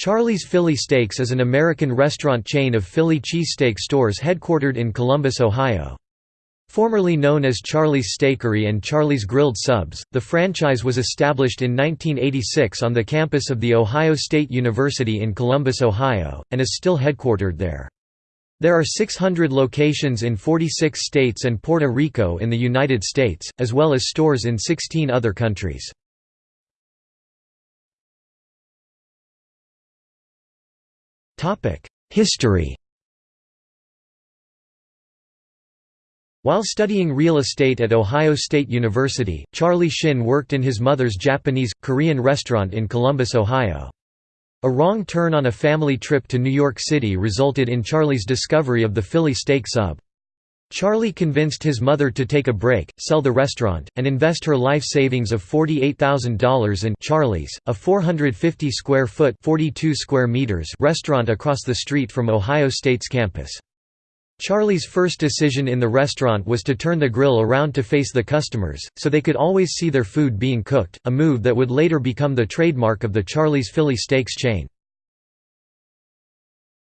Charlie's Philly Steaks is an American restaurant chain of Philly cheesesteak stores headquartered in Columbus, Ohio. Formerly known as Charlie's Steakery and Charlie's Grilled Subs, the franchise was established in 1986 on the campus of The Ohio State University in Columbus, Ohio, and is still headquartered there. There are 600 locations in 46 states and Puerto Rico in the United States, as well as stores in 16 other countries. History While studying real estate at Ohio State University, Charlie Shin worked in his mother's Japanese, Korean restaurant in Columbus, Ohio. A wrong turn on a family trip to New York City resulted in Charlie's discovery of the Philly steak sub. Charlie convinced his mother to take a break, sell the restaurant, and invest her life savings of $48,000 in Charlie's, a 450-square-foot (42 square meters) restaurant across the street from Ohio State's campus. Charlie's first decision in the restaurant was to turn the grill around to face the customers, so they could always see their food being cooked, a move that would later become the trademark of the Charlie's Philly Steaks chain.